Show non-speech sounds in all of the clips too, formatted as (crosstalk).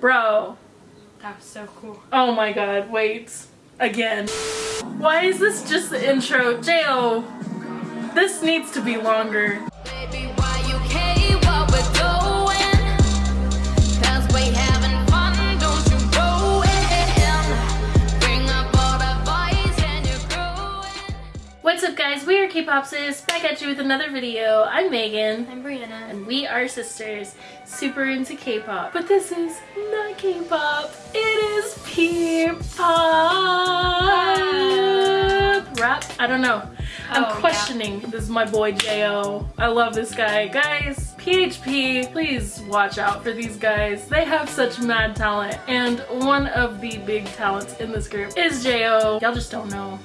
Bro. That was so cool. Oh my god, wait. Again. Why is this just the intro? J.O. This needs to be longer. Guys, we are K-Pop Sis, back at you with another video. I'm Megan. I'm Brianna. and we are sisters, super into K-pop. But this is not K-pop, it is P-pop. Ah. Rap? I don't know. I'm Oh, yeah. questioning. This is my boy J.O. I love this guy. Guys, PHP, please watch out for these guys. They have such mad talent. And one of the big talents in this group is J.O. Y'all just don't know.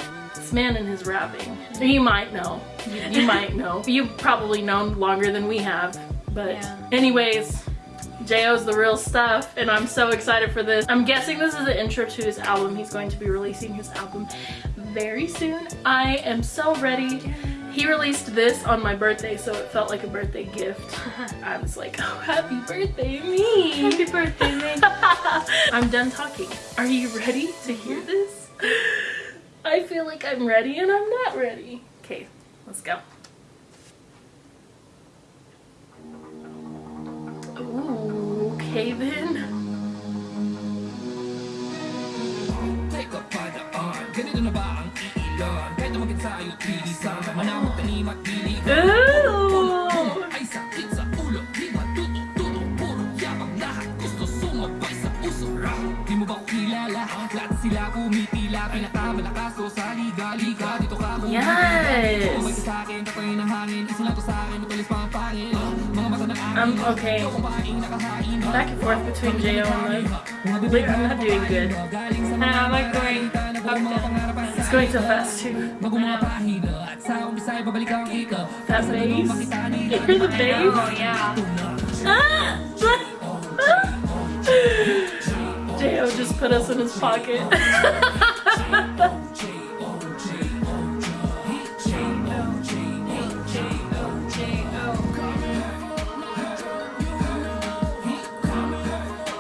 Man and his rapping. You might know. You, you (laughs) might know. You've probably known longer than we have. But Yeah. anyways, J.O.'s the real stuff and I'm so excited for this. I'm guessing this is the intro to his album. He's going to be releasing his album very soon. I am so ready. He released this on my birthday so it felt like a birthday gift. (laughs) I was like, oh happy birthday me. Happy birthday, me. (laughs) I'm done talking. Are you ready to hear this? I feel like I'm ready and I'm not ready. Okay, let's go. Ooh, okay then. Teka padaan, ganito na ba ang iilan? Kahit naman tayo tilisan Manamot tanim at dilig Ooh. Akin, I'm okay. Back and forth between J.O. and the lyric. I'm not doing good. And I like going up. It's going so fast too. Bago mga pahina At sa umpisa ay babalik ang ika That bass. You hear the bass? Oh, yeah. Ah! (laughs) J.O. just put us in his pocket. (laughs)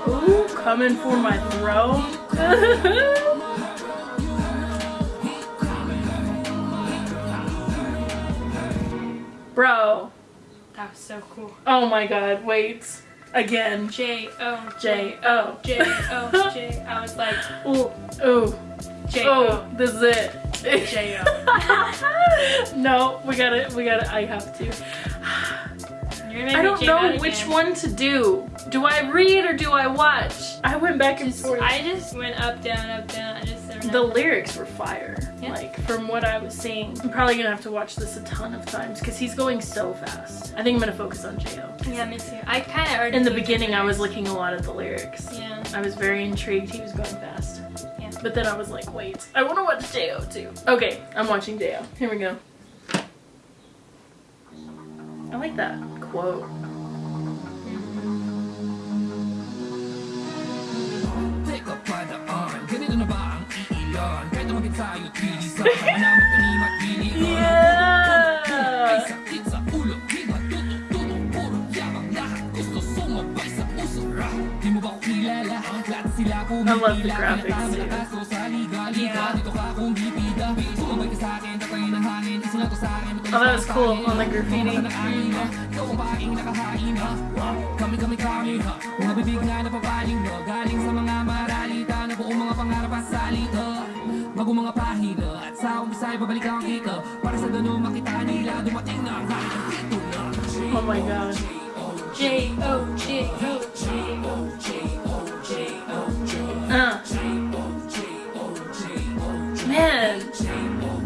Ooh, coming for my throne. (laughs) Bro. That was so cool. Oh my god, wait. Again. J O J O. J O J. I was like Ooh, ooh, J oh, this is it. J O. (laughs) no, we gotta, we gotta, I have to. You're I don't me know mad which one to do. Do I read or do I watch? I went back and Just, forth. I just went up, down, up, down. I just never the lyrics were fire. Yeah. Like from what I was seeing. I'm probably gonna have to watch this a ton of times because he's going so fast. I think I'm gonna focus on Jo. Yeah, me too. I kind of already. In the beginning, I was looking a lot at the lyrics. Yeah. I was very intrigued. He was going fast. Yeah. But then I was like, wait, I want to watch Jo too. Okay, I'm watching Jo. Here we go. I like that quote. Ulo, di matuto-tuto Puro yabang lahat, gusto sumabay sa puso Rap, di mo ba kilala? Lahat sila I love the graphics, too. Pinakamalakas ko sa liga-liga Yeah. Oh, that was cool on the graffiti. Oh my god. J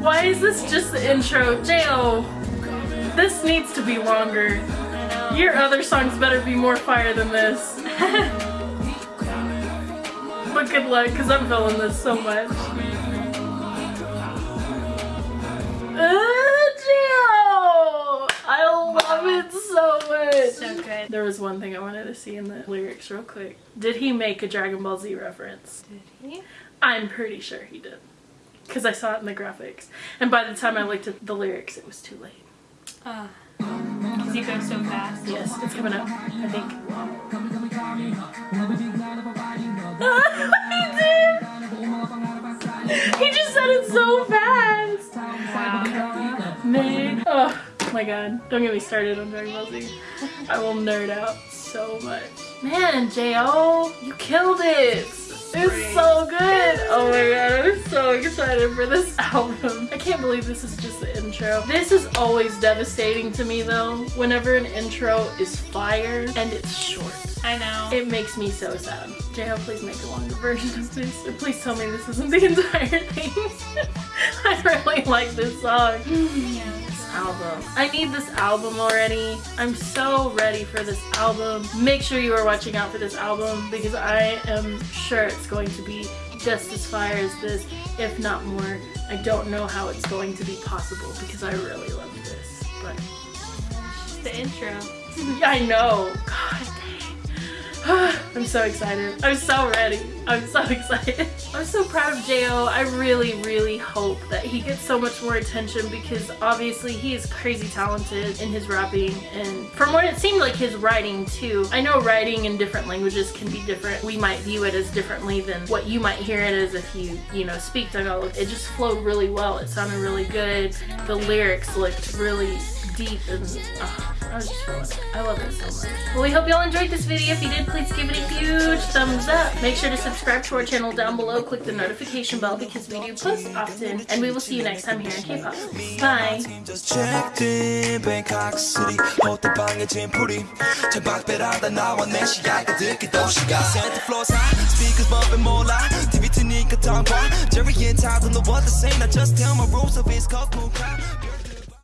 why is this just the intro? Jo, this needs to be longer. Your other songs better be more fire than this. (laughs) but good luck, because I'm feeling this so much. Uh, Jo! I love it so much. So good. There was one thing I wanted to see in the lyrics real quick. Did he make a Dragon Ball Z reference? Did he? I'm pretty sure he did because I saw it in the graphics. And by the time I looked at the lyrics, it was too late. Because uh, he goes so fast. Yes, it's coming up, I think. he, (laughs) he just said it so fast! Wow. Man. Oh my god. Don't get me started on Dragon Ball Z. I will nerd out so much. Man, J.O., you killed it! It's so good! Oh my god, I'm so excited for this (laughs) album. I can't believe this is just the intro. This is always devastating to me though, whenever an intro is fire and it's short. I know. It makes me so sad. Jo, please make a longer version of this. Please tell me this isn't the (laughs) entire thing. (laughs) I really like this song. yeah. Album. I need this album already. I'm so ready for this album. Make sure you are watching out for this album because I am sure it's going to be just as fire as this, if not more. I don't know how it's going to be possible because I really love this. But It's just the intro. (laughs) I know. God dang. (sighs) I'm so excited. I'm so ready. I'm so (laughs) excited. I'm so proud of Jo. I really, really hope that he gets so much more attention because obviously he is crazy talented in his rapping and from what it seemed like his writing too. I know writing in different languages can be different. We might view it as differently than what you might hear it as if you, you know, speak Tagalog. It just flowed really well. It sounded really good. The lyrics looked really deep and uh, was just feeling it. I love it so much. Well, we hope y'all enjoyed this video. If you did, please give it a huge thumbs up. Make sure to subscribe to our channel down below. Click the notification bell because we do post often. And we will see you next time here in K-pop. Bye. just checked in Bangkok City 호텔 방에 짐풀이 창밖배라다 나와 내 시야가 듣기 도시가 Center floors high speakers bumping 몰라 TV 트니까 tongue 봐 Jerry and Todd don't know what to say Now just tell my rules of it's cold cool crowd